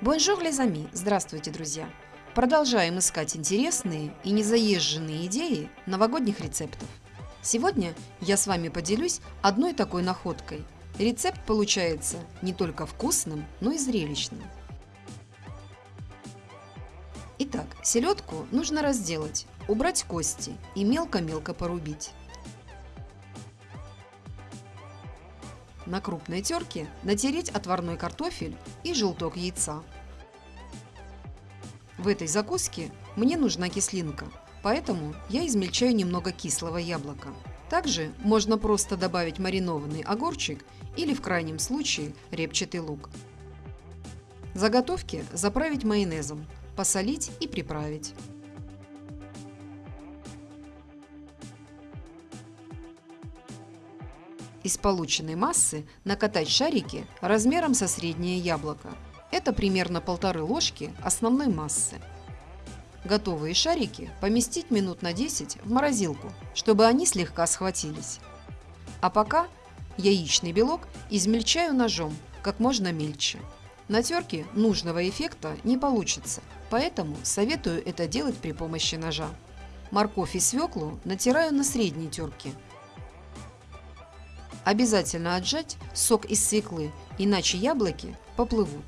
Bonjour les amis! Здравствуйте, друзья! Продолжаем искать интересные и незаезженные идеи новогодних рецептов. Сегодня я с вами поделюсь одной такой находкой. Рецепт получается не только вкусным, но и зрелищным. Итак, селедку нужно разделать, убрать кости и мелко-мелко порубить. На крупной терке натереть отварной картофель и желток яйца. В этой закуске мне нужна кислинка, поэтому я измельчаю немного кислого яблока. Также можно просто добавить маринованный огурчик или в крайнем случае репчатый лук. Заготовки заправить майонезом, посолить и приправить. Из полученной массы накатать шарики размером со среднее яблоко. Это примерно полторы ложки основной массы. Готовые шарики поместить минут на 10 в морозилку, чтобы они слегка схватились. А пока яичный белок измельчаю ножом как можно мельче. На терке нужного эффекта не получится, поэтому советую это делать при помощи ножа. Морковь и свеклу натираю на средней терке – Обязательно отжать сок из свеклы, иначе яблоки поплывут.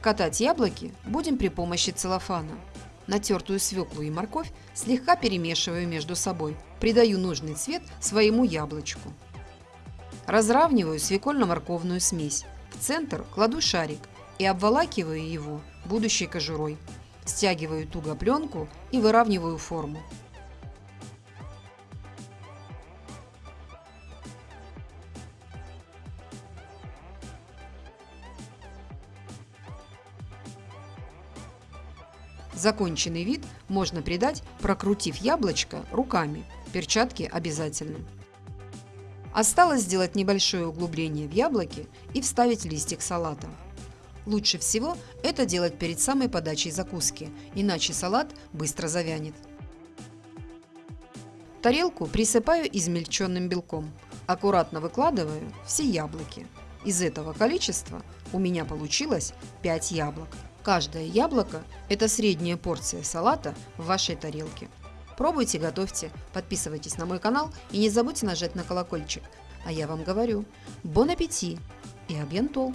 Катать яблоки будем при помощи целлофана. Натертую свеклу и морковь слегка перемешиваю между собой. Придаю нужный цвет своему яблочку. Разравниваю свекольно-морковную смесь. В центр кладу шарик и обволакиваю его будущей кожурой. Стягиваю туго пленку и выравниваю форму. Законченный вид можно придать, прокрутив яблочко руками. Перчатки обязательны. Осталось сделать небольшое углубление в яблоке и вставить листик салата. Лучше всего это делать перед самой подачей закуски, иначе салат быстро завянет. Тарелку присыпаю измельченным белком. Аккуратно выкладываю все яблоки. Из этого количества у меня получилось 5 яблок. Каждое яблоко – это средняя порция салата в вашей тарелке. Пробуйте, готовьте, подписывайтесь на мой канал и не забудьте нажать на колокольчик. А я вам говорю, бон аппетит и абьянтол!